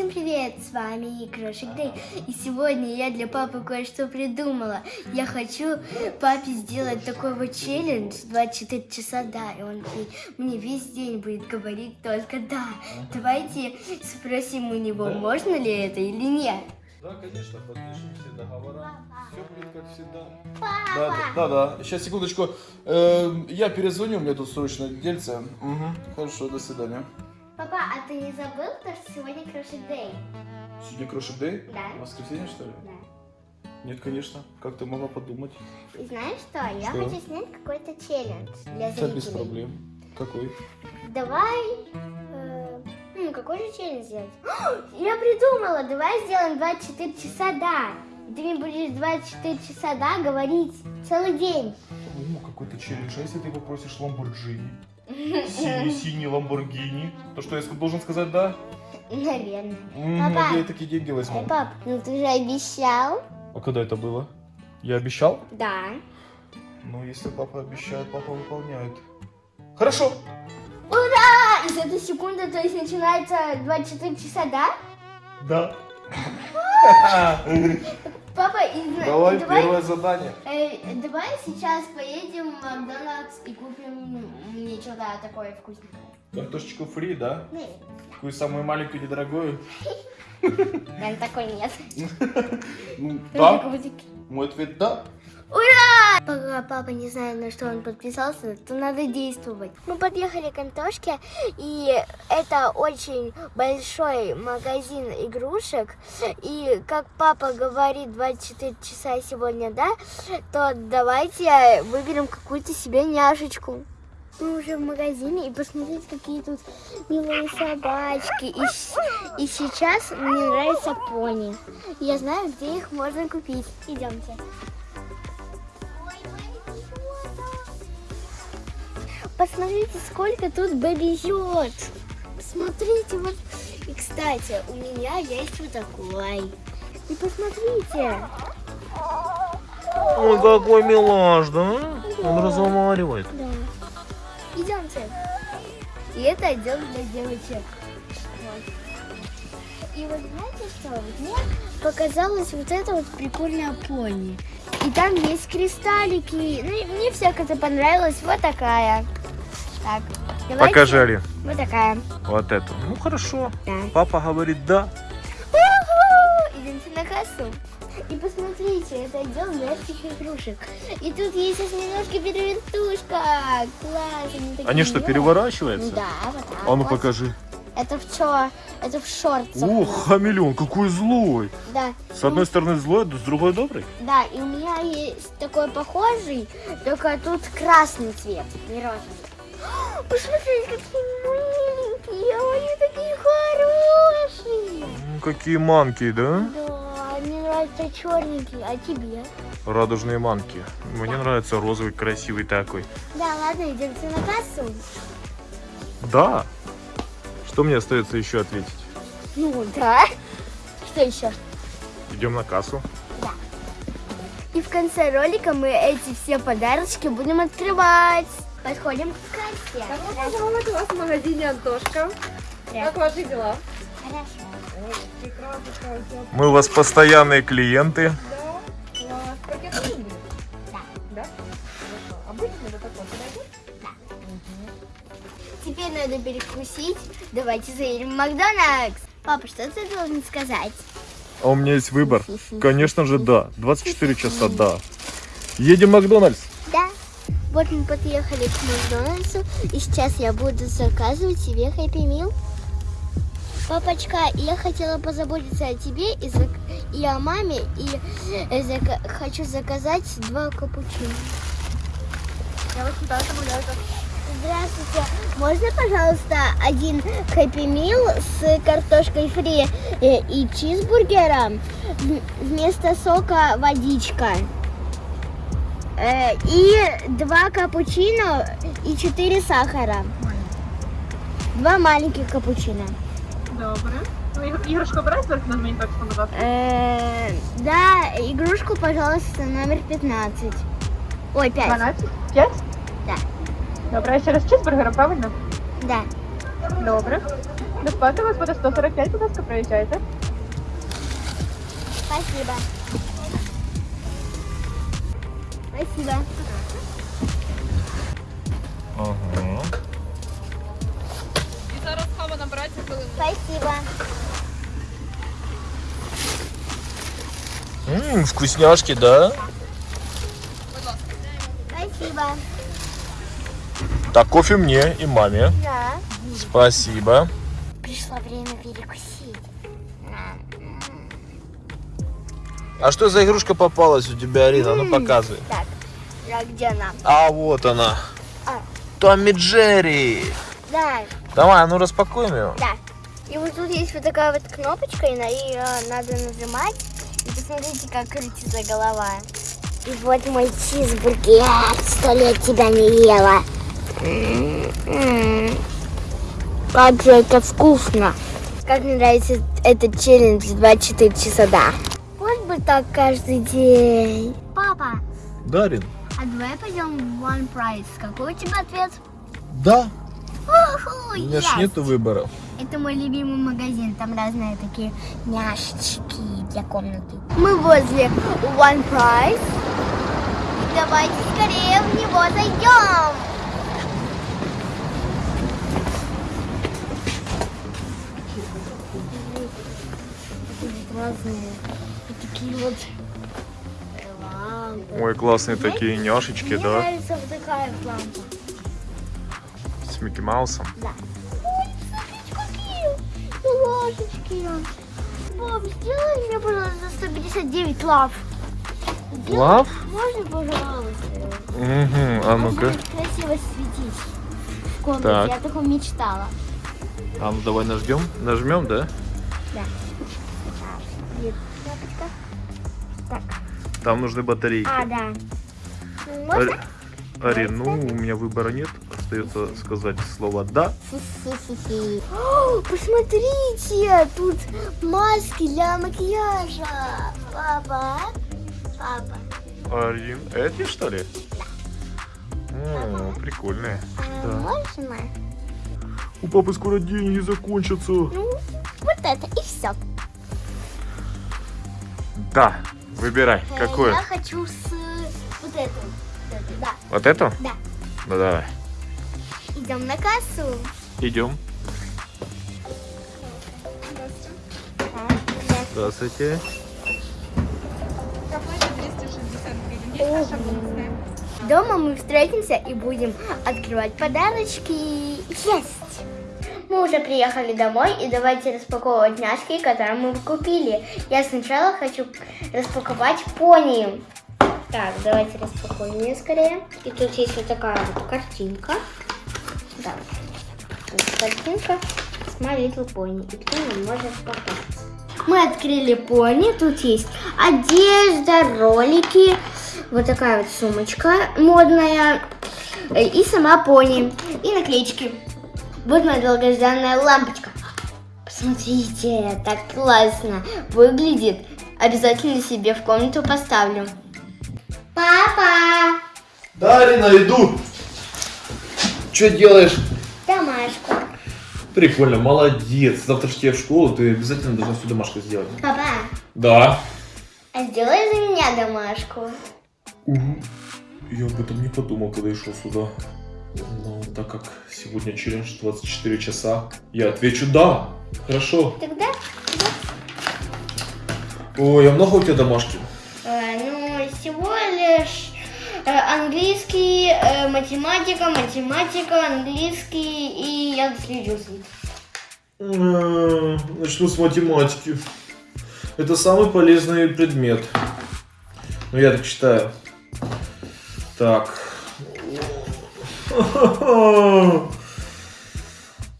Всем привет, с вами Крошик Дэй. И сегодня я для папы кое-что придумала. Я хочу папе сделать такой вот челлендж 24 часа да, и он мне весь день будет говорить только да. Давайте спросим у него, можно ли это или нет. Да, конечно, подпишем все договора. Все будет как всегда. Папа! Да, да, да, да. Сейчас, секундочку. Э, я перезвоню, у меня тут срочно дельце. Угу. Хорошо, до свидания. Папа, а ты не забыл, то, что сегодня Крошик Дэй? Сегодня Крошик Дэй? Да. Воскресенье, что ли? Да. Нет, конечно. Как ты могла подумать? И знаешь что? Я Что? хочу снять какой-то челлендж для Да, без зрителей. проблем. Какой? Давай... э, ну, какой же челлендж сделать? Я придумала! Давай сделаем 24 часа да. И ты мне будешь 24 часа да говорить целый день. О, какой-то челлендж. А если ты попросишь Ламборджини? Синий-синий Ламборгини. То, что я должен сказать да? Наверное. М, Папа. вот я такие деньги возьму. Пап, ну ты же обещал. А когда это было? Я обещал? Да. Ну, если папа обещает, папа выполняет. Хорошо. Ура! И с этой секунды, то есть начинается 24 часа да? Да. Папа, Давай давай, первое задание. э, давай сейчас поедем в Макдональдс и купим мне что-то такое вкусненькое. Картошечку фри, да? Нет, Такую самую маленькую, недорогую. наверное, такой нет. Ну, да. Мой ответ да. Пока папа не знает, на что он подписался, то надо действовать. Мы подъехали к Антошке, и это очень большой магазин игрушек. И как папа говорит 24 часа сегодня, да, то давайте выберем какую-то себе няшечку. Мы уже в магазине, и посмотрите, какие тут милые собачки. И, и сейчас мне нравится пони. Я знаю, где их можно купить. Идемте. Посмотрите, сколько тут бэби-йод. Смотрите, вот. И, кстати, у меня есть вот такой. И посмотрите. Ой, какой милаш, да? Он разговаривает. Да. Идемте. И это отдел для девочек. Вот. И вот знаете что? Вот мне показалось вот это вот прикольная пони. И там есть кристаллики. Ну, мне всяко это понравилось. Вот такая. Так, давайте. Покажи, Али. Вот такая. Вот эту. Ну хорошо. Да. Папа говорит да. Идемте на кассу. И посмотрите, это отдел мягких игрушек. И тут есть осьминожки перевертушка. Класс. Они, такие Они что, милые. переворачиваются? Да, вот так А ну вот. покажи. Это в чё? Это в шортах. Ух, хамелеон, какой злой. Да. С одной стороны злой, с другой добрый. Да, и у меня есть такой похожий, только тут красный цвет, не розовый. Посмотрите, какие маленькие, они такие хорошие. М, Какие манки, да? Да, мне нравятся черненькие, а тебе? Радужные манки. Мне нравится розовый, красивый такой. Да, ладно, идемте на кассу. Да. Что мне остается еще ответить? Ну, да. Что еще? Идем на кассу. И в конце ролика мы эти все подарочки будем открывать. Подходим к кассе. Добро пожаловать у вас в магазине Антошка. Как ваши дела? Хорошо. Ой, прекрасно. Мы у вас постоянные клиенты. Да. Класс. Пакет нужен будет? Да. Да? Хорошо. Обычно вот такой подойдет? Теперь надо перекусить. Давайте заедем в Макдональдс. Папа, что ты должен сказать? А у меня есть выбор. Конечно же, да. 24 часа, да. Едем в Макдональдс. Вот мы подъехали к Макдональдсу, и сейчас я буду заказывать себе Хэппи Мил. Папочка, я хотела позаботиться о тебе и, зак- и о маме, и э, зака- хочу заказать два капучино. Я добавляю. Здравствуйте. Можно, пожалуйста, один Хэппи Мил с картошкой фри э, и чизбургером вместо сока водичка? Э, И два капучино и четыре сахара. Два маленьких капучино. Добре. Ну, иг- іграшку брать только на мені точку назад. Э, Да, игрушку, пожалуйста, номер 15. Ой, 5. 12? 5? Да. Добре, а ще раз чизбургера, правильно? Да. Добре. Безплатно у вас буде 145, будь ласка, проїжджайте. Спасибо. Спасибо. Ага. І зараз кава набирається хвилину. Спасибо. Ммм, вкусняшки, да? Спасибо. Так, кофе мне и маме. Да. Спасибо. Пришло время перекусить. А что за игрушка попалась у тебя, Арина? Ну показывай. Так, а где она? А вот она. А. Томми Джерри. Да, Давай, а ну распакуем его. да. И вот тут есть вот такая вот кнопочка, и на ее надо нажимать. И посмотрите, как крутится голова. И вот мой чизбургер. Сто лет тебя не ела. Как же это вкусно. Как мне нравится этот челлендж 24 часа, да. Вот бы так каждый день. Папа, Дарин. А давай пойдем в One Price. Какой у тебя ответ? Да. У меня ж нету выбора. Это мой любимый магазин. Там разные такие няшечки для комнаты. Мы возле One Price. Давайте скорее в него зайдем. Разные. Вот такие вот. Ой, классные такие няшечки, Мне да? нравится вот такая лампа. С Микки Маусом. Да. Ой, смотрите, какие ложечки. Боб, сделай мне, пожалуйста, 159 лав. Лав? Можно, пожалуйста? Угу, а ну-ка. красиво светить в комнате. Так. Я такого мечтала. А ну давай нажмем. Нажмем, да? Да. Нет, кнопочка. Так. Там нужны батарейки. А, да. Можно? Ари- ну у меня выбора нет. Остается сказать слово да. О, Посмотрите, тут маски для макияжа. Папа, папа, Арин, эти что ли? О, прикольные. а Да. можно? У папы скоро деньги закончатся. Ну, вот это и все. Да, выбирай. Какое? Я хочу с вот этим, Да, Вот это? да. Ну давай. Идем на кассу. Идем. Здравствуйте. Проплата 260 гривен. Есть наша бонусная. Дома мы встретимся и будем открывать подарочки. Есть! Мы уже приехали домой и давайте распаковывать няшки, которые мы купили. Я сначала хочу распаковать пони. Так, давайте распакуем ее скорее. И тут есть вот такая вот картинка. Да. Тут картинка с My Little Pony. И кто не может попасть. Мы открыли пони. Тут есть одежда, ролики. Вот такая вот сумочка модная. э, И сама пони. И наклеечки. Вот моя долгожданная лампочка. Посмотрите, так классно выглядит. Обязательно себе в комнату поставлю. Папа! Да, Арина, иду. Что делаешь? Домашку. Прикольно, молодец. Завтра же тебе в школу, ты обязательно должна всю домашку сделать. Папа, Да. а сделай за меня домашку. Я об этом не подумал, когда я шел сюда. Но так как сегодня челлендж 24 часа, я отвечу да. Хорошо. Тогда, Ой, а много у тебя домашки? э, ну, всего лишь э, английский, э, математика, математика, английский и я ним. М, Начну с математики. Это самый полезный предмет. Ну, я так считаю. Так.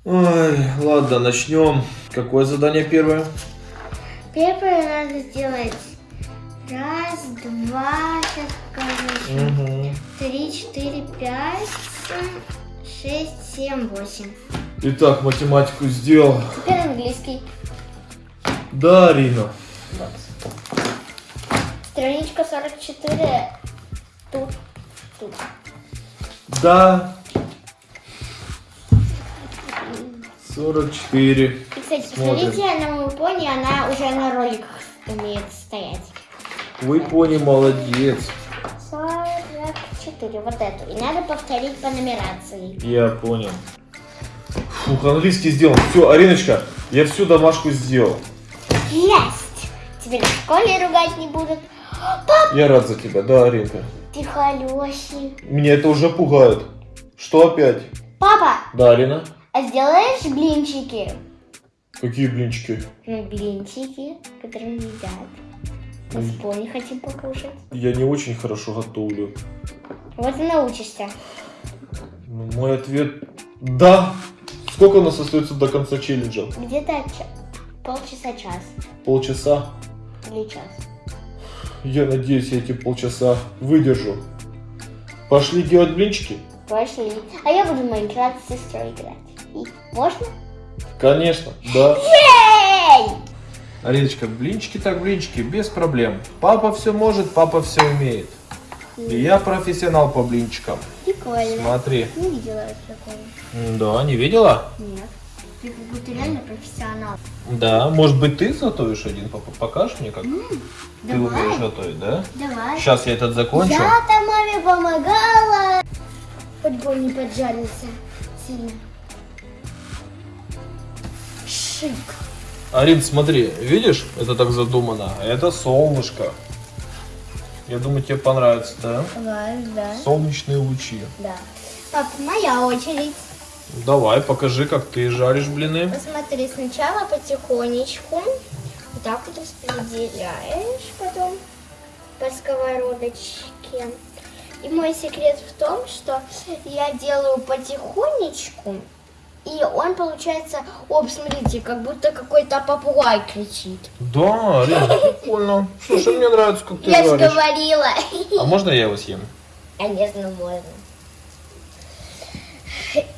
Ой, ладно, начнем. Какое задание первое? Первое надо сделать раз, два, сейчас скажу, Угу. три, четыре, пять, шесть, семь, восемь. Итак, математику сделал. Теперь английский. Да, Арина. Страничка 44. Тут, тут. Да. 44. И, кстати, Смотрим. посмотрите на мою пони, она уже на роликах умеет стоять. Вы пони молодец. 44, вот эту. И надо повторить по нумерации. Я понял. Фух, английский сделан. Все, Ариночка, я всю домашку сделал. Есть! Теперь в школе ругать не будут. Я рад за тебя, да, Аринка? Ты холёсий. Меня это уже пугает. Что опять? Папа, Да, Арина? а сделаешь блинчики? Какие блинчики? Ну, блинчики, которые едят. Мы с пони хотим покушать. Я не очень хорошо готовлю. Вот и научишься. Ну, Мой ответ да. Сколько у нас остается до конца челленджа? Где-то ча- полчаса, час. Полчаса. Или час. Я надеюсь, я эти полчаса выдержу. Пошли делать блинчики? Пошли. А я буду в Майнкрафт с сестрой играть. И можно? Конечно, да. Эй! Ариночка, блинчики так блинчики, без проблем. Папа все может, папа все умеет. И я профессионал по блинчикам. Прикольно. Смотри. Не видела такого. Да, не видела? Нет. Ты как будто реально профессионал. Да, может быть ты готовишь один, папа, покажешь мне, как ты давай. умеешь готовить, да? Давай. Сейчас я этот закончу. Я-то маме помогала. Он не поджарился сильно. Шик. Арин, смотри, видишь, это так задумано. Это солнышко. Я думаю, тебе понравится, да? Давай, да. Солнечные лучи. Да. Пап, моя очередь. Давай, покажи, как ты жаришь блины. Посмотри, сначала потихонечку. Вот так вот распределяешь потом по сковородочке. И мой секрет в том, что я делаю потихонечку, и он получается, оп, смотрите, как будто какой-то попугай кричит. Да, Арин, прикольно. Слушай, мне нравится, как ты я же говорила. А можно я его съем? Конечно, можно.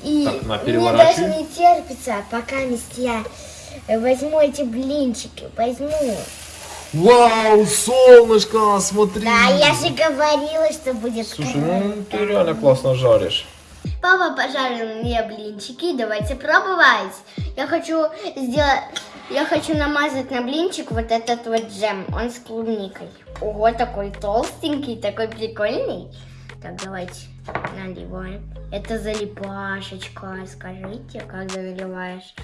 И Так, на, мне даже не терпится, пока я возьму эти блинчики, возьму. Вау, солнышко, смотри. Да, я же говорила, что будет Слушай, круто. ну ты реально классно жаришь. Папа пожарил мне блинчики, давайте пробовать. Я хочу сделать, я хочу намазать на блинчик вот этот вот джем, он с клубникой. Ого, такой толстенький, такой прикольный. Так, давайте наливаем. Это залипашечка, скажите, когда наливаешь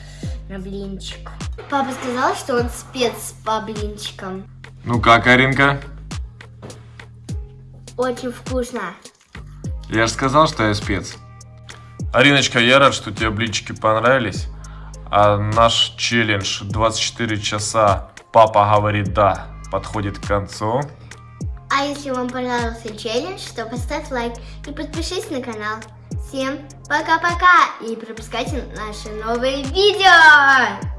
на блинчик. Папа сказал, что он спец по блинчикам. Ну как, Аринка? Очень вкусно. Я же сказал, что я спец. Ариночка, я рад, что тебе блинчики понравились. А наш челлендж 24 часа «Папа говорит да» подходит к концу. А если вам понравился челлендж, то поставь лайк и подпишись на канал. Всем пока-пока и пропускайте наши новые видео!